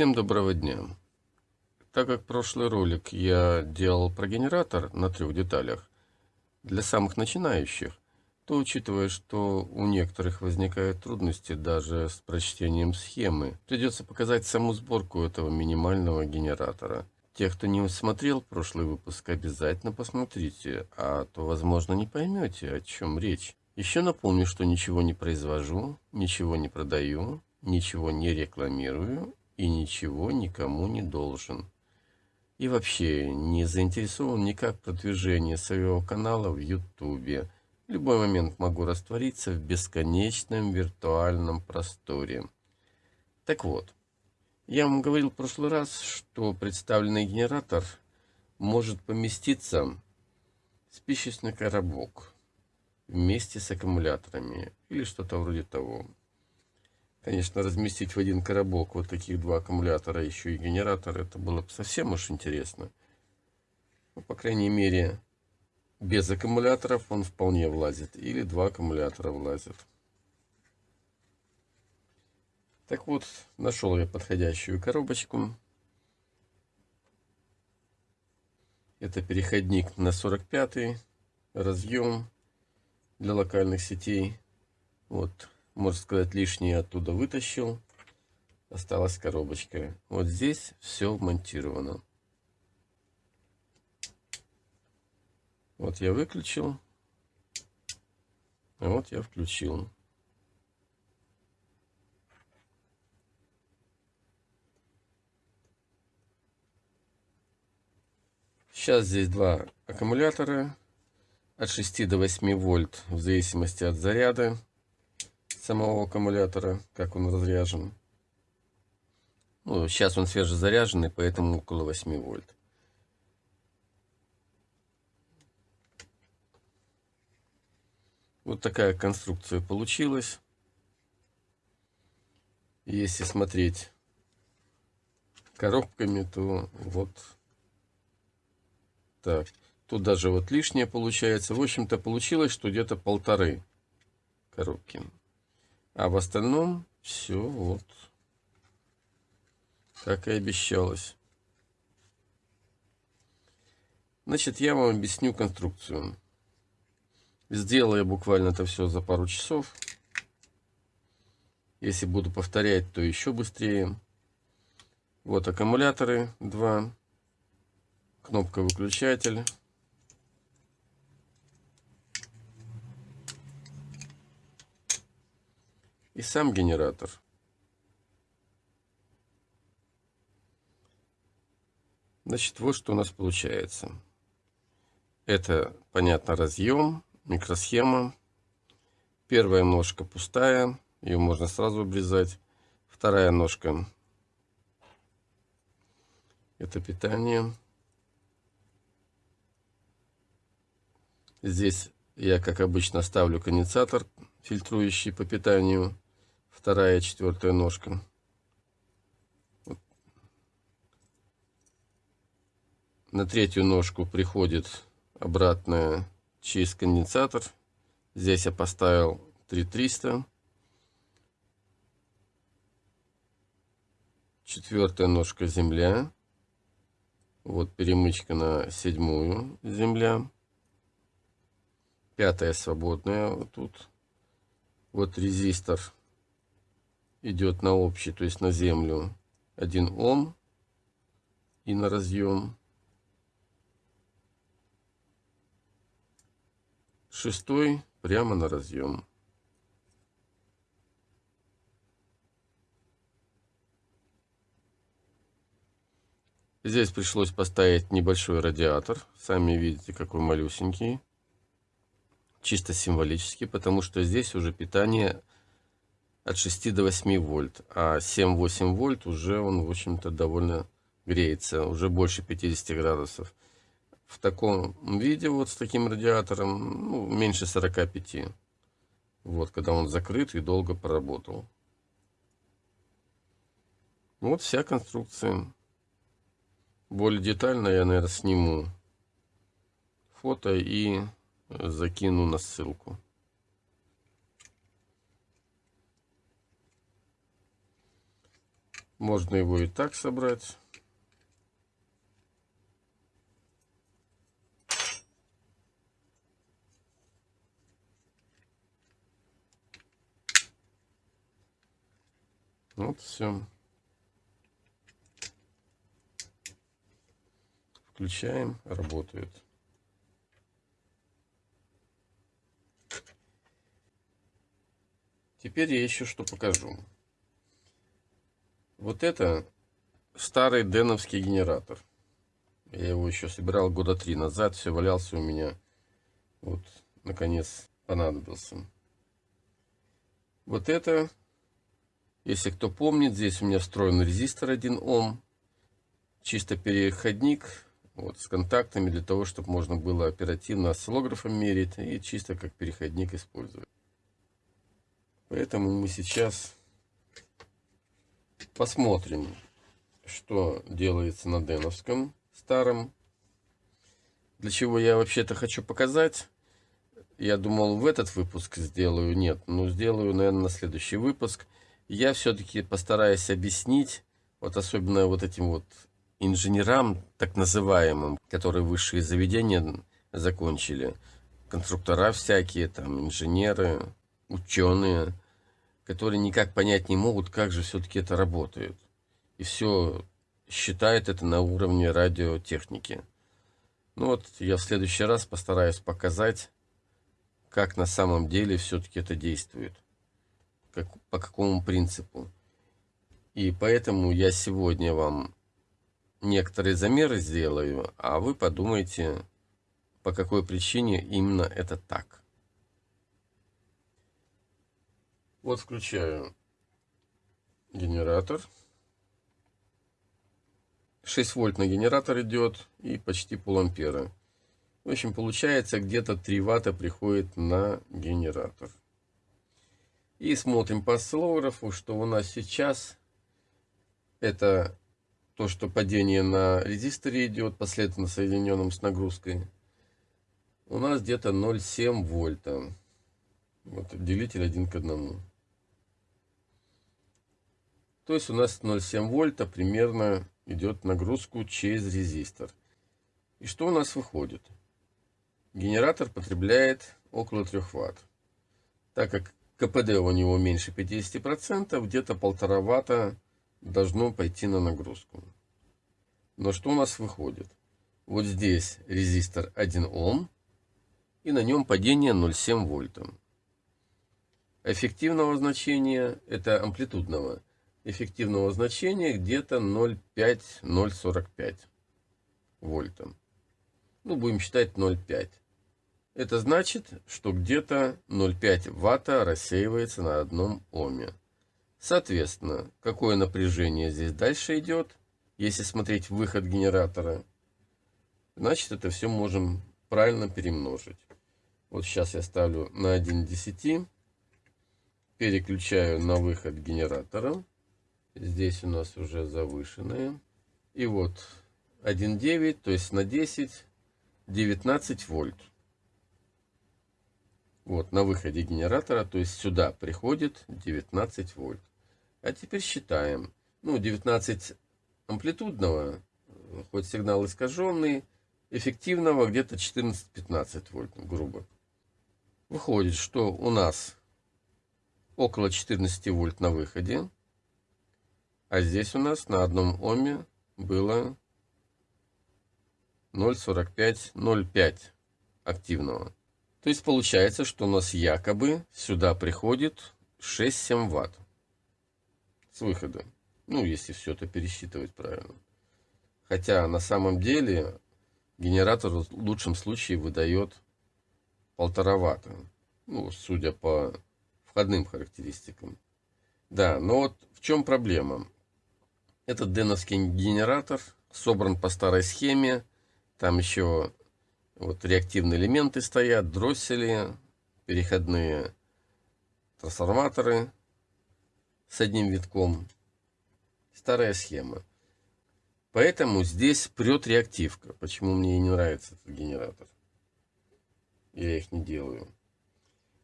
Всем доброго дня! Так как прошлый ролик я делал про генератор на трех деталях для самых начинающих, то учитывая, что у некоторых возникают трудности даже с прочтением схемы, придется показать саму сборку этого минимального генератора. Те, кто не смотрел прошлый выпуск, обязательно посмотрите, а то, возможно, не поймете, о чем речь. Еще напомню, что ничего не произвожу, ничего не продаю, ничего не рекламирую и ничего никому не должен. И вообще не заинтересован никак в продвижении своего канала в YouTube. В любой момент могу раствориться в бесконечном виртуальном просторе. Так вот, я вам говорил в прошлый раз, что представленный генератор может поместиться в спичечный коробок вместе с аккумуляторами или что-то вроде того. Конечно, разместить в один коробок вот таких два аккумулятора, еще и генератор, это было бы совсем уж интересно. Ну, по крайней мере, без аккумуляторов он вполне влазит. Или два аккумулятора влазят. Так вот, нашел я подходящую коробочку. Это переходник на 45 разъем для локальных сетей. Вот можно сказать, лишнее оттуда вытащил. Осталась коробочка. Вот здесь все монтировано. Вот я выключил. А вот я включил. Сейчас здесь два аккумулятора от 6 до 8 вольт в зависимости от заряда самого аккумулятора, как он разряжен. Ну, сейчас он свежезаряженный, поэтому около 8 вольт. Вот такая конструкция получилась. Если смотреть коробками, то вот так. Тут даже вот лишнее получается. В общем-то, получилось, что где-то полторы коробки. А в остальном все вот как и обещалось. Значит, я вам объясню конструкцию. Сделал я буквально это все за пару часов. Если буду повторять, то еще быстрее. Вот аккумуляторы два. Кнопка выключатель. И сам генератор. Значит, вот что у нас получается. Это, понятно, разъем, микросхема. Первая ножка пустая, ее можно сразу обрезать. Вторая ножка это питание. Здесь я, как обычно, ставлю конденсатор, фильтрующий по питанию вторая, четвертая ножка. Вот. На третью ножку приходит обратная через конденсатор. Здесь я поставил 3300. Четвертая ножка земля. Вот перемычка на седьмую земля. Пятая свободная вот тут. Вот резистор идет на общий, то есть на землю 1 Ом и на разъем. Шестой прямо на разъем. Здесь пришлось поставить небольшой радиатор. Сами видите, какой малюсенький. Чисто символически, потому что здесь уже питание от 6 до 8 вольт, а 7-8 вольт уже он, в общем-то, довольно греется, уже больше 50 градусов. В таком виде, вот с таким радиатором, ну, меньше 45. Вот, когда он закрыт и долго поработал. Вот вся конструкция. Более детально я, наверное, сниму фото и закину на ссылку. Можно его и так собрать. Вот все. Включаем, работает. Теперь я еще что покажу. Вот это старый деновский генератор. Я его еще собирал года три назад, все валялся у меня. Вот, наконец, понадобился. Вот это если кто помнит, здесь у меня встроен резистор 1 Ом. Чисто переходник вот, с контактами для того, чтобы можно было оперативно осциллографом мерить и чисто как переходник использовать. Поэтому мы сейчас посмотрим, что делается на Деновском старом. Для чего я вообще-то хочу показать. Я думал в этот выпуск сделаю, нет, ну сделаю, наверное, на следующий выпуск – я все-таки постараюсь объяснить, вот особенно вот этим вот инженерам, так называемым, которые высшие заведения закончили, конструктора всякие, там, инженеры, ученые, которые никак понять не могут, как же все-таки это работает. И все считают это на уровне радиотехники. Ну вот, я в следующий раз постараюсь показать, как на самом деле все-таки это действует как, по какому принципу. И поэтому я сегодня вам некоторые замеры сделаю, а вы подумайте, по какой причине именно это так. Вот включаю генератор. 6 вольт на генератор идет и почти пол ампера. В общем, получается где-то 3 ватта приходит на генератор. И смотрим по осциллографу, что у нас сейчас это то, что падение на резисторе идет, последовательно соединенном с нагрузкой. У нас где-то 0,7 вольта. Вот делитель 1 к 1. То есть у нас 0,7 вольта примерно идет нагрузку через резистор. И что у нас выходит? Генератор потребляет около 3 ватт. Так как КПД у него меньше 50%, где-то полтора ватта должно пойти на нагрузку. Но что у нас выходит? Вот здесь резистор 1 Ом, и на нем падение 0,7 вольта. Эффективного значения, это амплитудного, эффективного значения где-то 0,5-0,45 вольта. Ну, будем считать 0,5. Это значит, что где-то 0,5 ватта рассеивается на одном оме. Соответственно, какое напряжение здесь дальше идет, если смотреть выход генератора, значит это все можем правильно перемножить. Вот сейчас я ставлю на 1 10, переключаю на выход генератора. Здесь у нас уже завышенные. И вот 1,9, то есть на 10, 19 вольт. Вот, на выходе генератора, то есть сюда приходит 19 вольт. А теперь считаем. Ну, 19 амплитудного, хоть сигнал искаженный, эффективного где-то 14-15 вольт, грубо. Выходит, что у нас около 14 вольт на выходе, а здесь у нас на одном оме было 0,45-0,5 активного. То есть получается, что у нас якобы сюда приходит 6-7 ватт с выхода. Ну, если все это пересчитывать правильно. Хотя на самом деле генератор в лучшем случае выдает полтора ватта. Ну, судя по входным характеристикам. Да, но вот в чем проблема? Этот деновский генератор собран по старой схеме. Там еще вот реактивные элементы стоят, дроссели, переходные трансформаторы с одним витком. Старая схема. Поэтому здесь прет реактивка. Почему мне и не нравится этот генератор. Я их не делаю.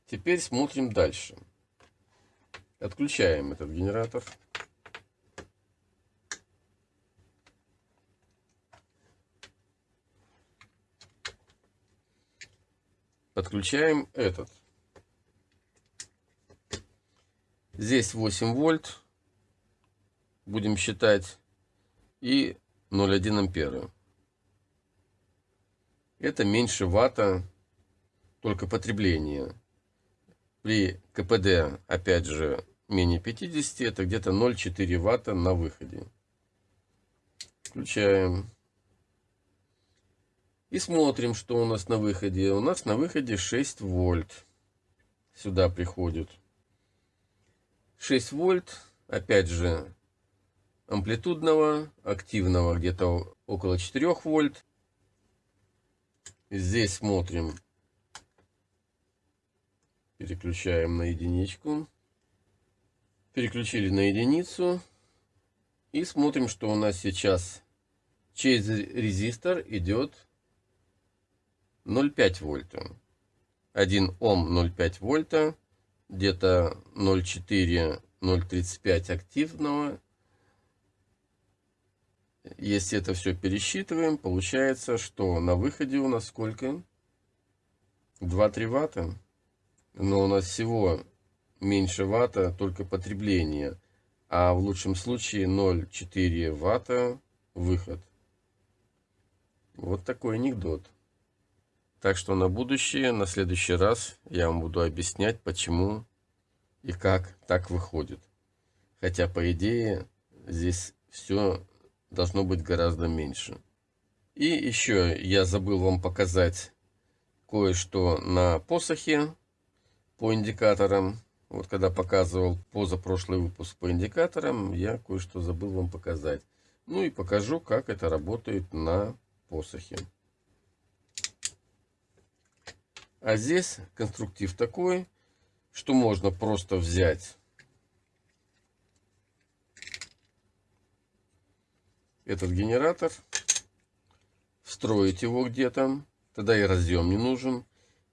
Теперь смотрим дальше. Отключаем этот генератор. Подключаем этот. Здесь 8 вольт. Будем считать. И 0,1 ампера. Это меньше ватта, только потребление. При КПД, опять же, менее 50, это где-то 0,4 ватта на выходе. Включаем. И смотрим, что у нас на выходе. У нас на выходе 6 вольт. Сюда приходит. 6 вольт. Опять же, амплитудного, активного где-то около 4 вольт. Здесь смотрим. Переключаем на единичку. Переключили на единицу. И смотрим, что у нас сейчас через резистор идет 0,5 вольта. 1 Ом 0,5 вольта. Где-то 0,4-0,35 активного. Если это все пересчитываем, получается, что на выходе у нас сколько? 2-3 ватта. Но у нас всего меньше ватта, только потребление. А в лучшем случае 0,4 ватта выход. Вот такой анекдот. Так что на будущее, на следующий раз я вам буду объяснять, почему и как так выходит. Хотя, по идее, здесь все должно быть гораздо меньше. И еще я забыл вам показать кое-что на посохе по индикаторам. Вот когда показывал позапрошлый выпуск по индикаторам, я кое-что забыл вам показать. Ну и покажу, как это работает на посохе. А здесь конструктив такой, что можно просто взять этот генератор, встроить его где-то, тогда и разъем не нужен.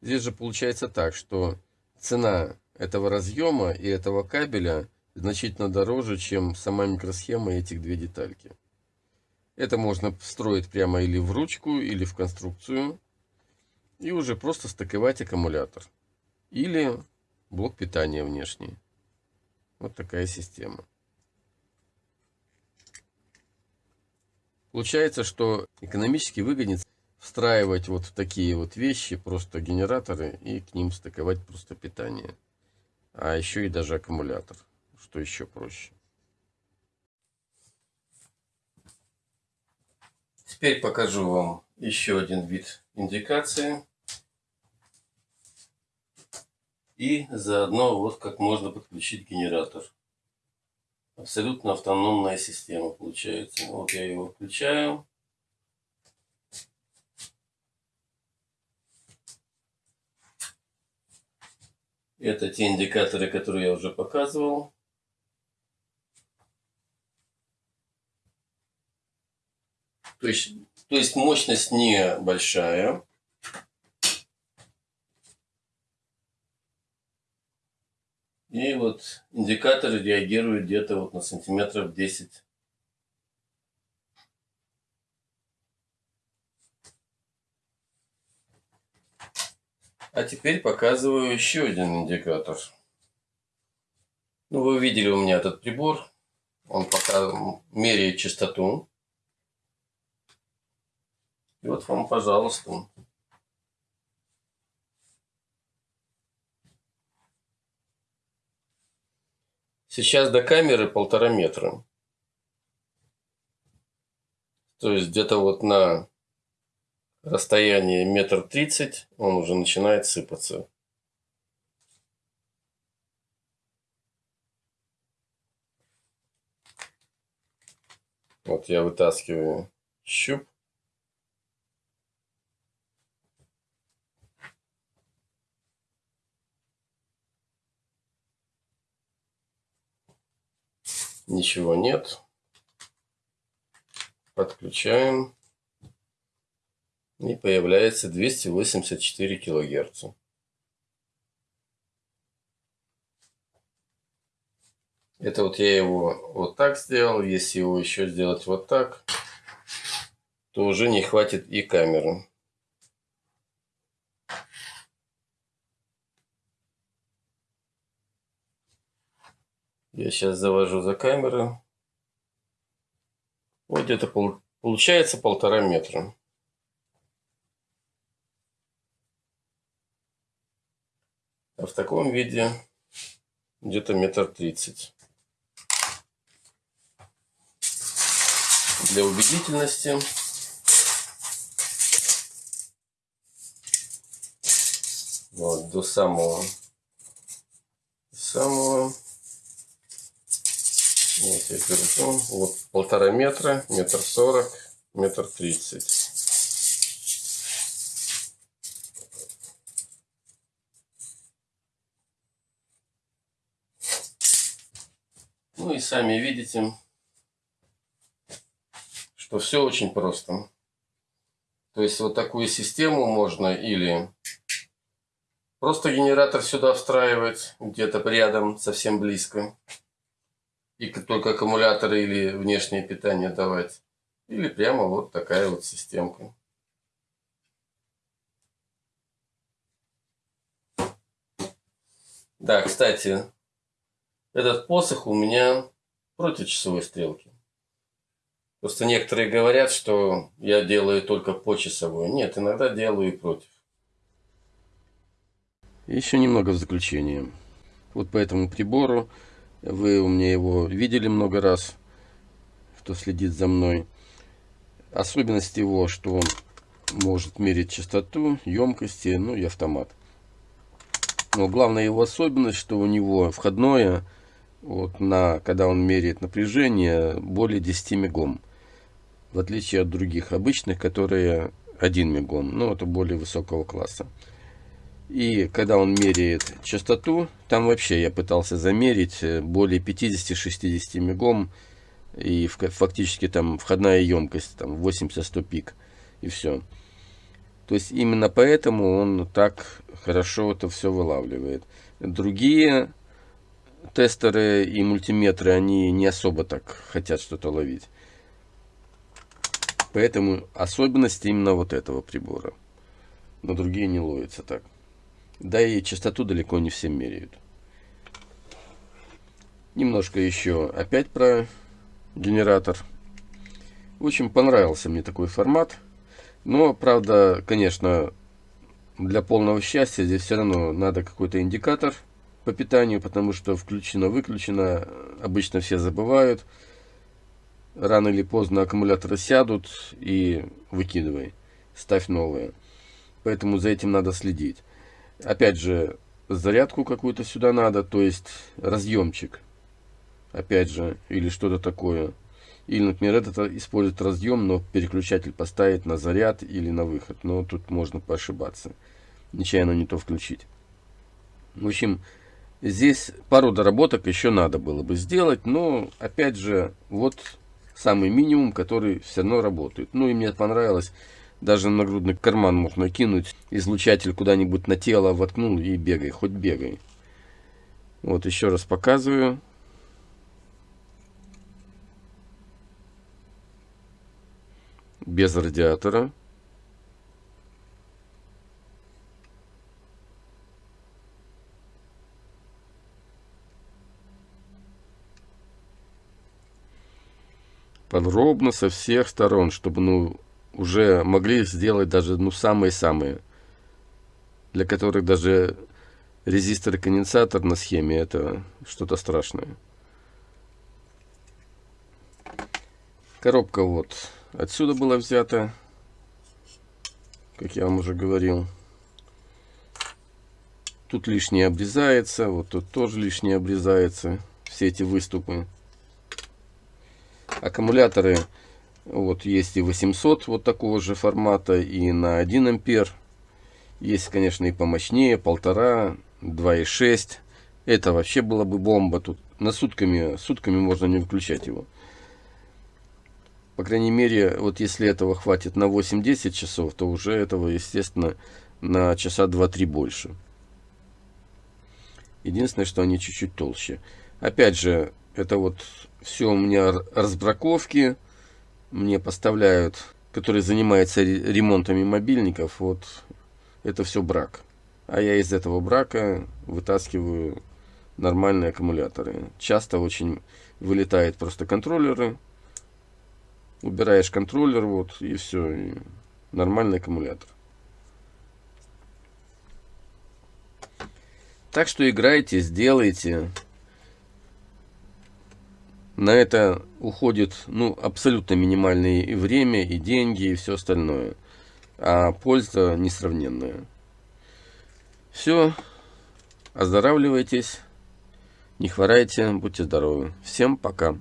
Здесь же получается так, что цена этого разъема и этого кабеля значительно дороже, чем сама микросхема этих две детальки. Это можно встроить прямо или в ручку, или в конструкцию. И уже просто стыковать аккумулятор. Или блок питания внешний. Вот такая система. Получается, что экономически выгоднее встраивать вот в такие вот вещи просто генераторы и к ним стыковать просто питание. А еще и даже аккумулятор, что еще проще. Теперь покажу вам еще один вид индикации. И заодно вот как можно подключить генератор абсолютно автономная система получается. Вот я его включаю. Это те индикаторы, которые я уже показывал. То есть, то есть мощность небольшая. И вот индикаторы реагируют где-то вот на сантиметров 10. А теперь показываю еще один индикатор. Ну, вы видели у меня этот прибор. Он пока меряет частоту. И вот вам, пожалуйста, Сейчас до камеры полтора метра. То есть где-то вот на расстоянии метр тридцать он уже начинает сыпаться. Вот я вытаскиваю щуп. Ничего нет. Подключаем. И появляется 284 килогерца. Это вот я его вот так сделал. Если его еще сделать вот так, то уже не хватит и камеры. Я сейчас завожу за камеру. Вот где-то пол, получается полтора метра. А в таком виде где-то метр тридцать. Для убедительности вот до самого самого я держу вот полтора метра метр сорок метр тридцать Ну и сами видите, что все очень просто. То есть вот такую систему можно или просто генератор сюда встраивать, где-то рядом, совсем близко. И только аккумулятор или внешнее питание давать. Или прямо вот такая вот системка. Да, кстати, этот посох у меня против часовой стрелки. Просто некоторые говорят, что я делаю только по часовой. Нет, иногда делаю и против. Еще немного в заключение. Вот по этому прибору, вы у меня его видели много раз, кто следит за мной. Особенность его, что он может мерить частоту, емкости, ну и автомат. Но главная его особенность, что у него входное вот на, когда он меряет напряжение, более 10 мегом. В отличие от других обычных, которые 1 мегом, ну это более высокого класса. И когда он меряет частоту, там вообще я пытался замерить э, более 50-60 мегом, и фактически там входная емкость там 80-100 пик, и все. То есть именно поэтому он так хорошо это все вылавливает. Другие тестеры и мультиметры, они не особо так хотят что-то ловить. Поэтому особенность именно вот этого прибора. Но другие не ловятся так. Да и частоту далеко не все меряют. Немножко еще опять про генератор. Очень понравился мне такой формат. Но, правда, конечно, для полного счастья здесь все равно надо какой-то индикатор по питанию, потому что включено-выключено, обычно все забывают. Рано или поздно аккумуляторы сядут и выкидывай, ставь новые. Поэтому за этим надо следить. Опять же, зарядку какую-то сюда надо, то есть разъемчик. Опять же, или что-то такое. Или, например, этот использует разъем, но переключатель поставить на заряд или на выход. Но тут можно поошибаться. Нечаянно не то включить. В общем, Здесь пару доработок еще надо было бы сделать, но опять же, вот самый минимум, который все равно работает. Ну и мне понравилось, даже на нагрудный карман можно кинуть, излучатель куда-нибудь на тело воткнул и бегай, хоть бегай. Вот еще раз показываю. Без радиатора. подробно со всех сторон, чтобы ну уже могли сделать даже ну самые-самые, для которых даже резистор и конденсатор на схеме это что-то страшное. Коробка вот отсюда была взята, как я вам уже говорил. Тут лишнее обрезается, вот тут тоже лишнее обрезается, все эти выступы. Аккумуляторы вот есть и 800 вот такого же формата, и на 1 ампер. Есть, конечно, и помощнее, полтора, 2,6. Это вообще была бы бомба. Тут на сутками, сутками можно не выключать его. По крайней мере, вот если этого хватит на 8-10 часов, то уже этого, естественно, на часа 2-3 больше. Единственное, что они чуть-чуть толще. Опять же, это вот все у меня разбраковки. Мне поставляют, которые занимаются ремонтами мобильников. Вот это все брак. А я из этого брака вытаскиваю нормальные аккумуляторы. Часто очень вылетают просто контроллеры. Убираешь контроллер, вот, и все. И нормальный аккумулятор. Так что играйте, сделайте. На это уходит ну, абсолютно минимальное и время, и деньги, и все остальное. А польза несравненная. Все. Оздоравливайтесь. Не хворайте. Будьте здоровы. Всем пока.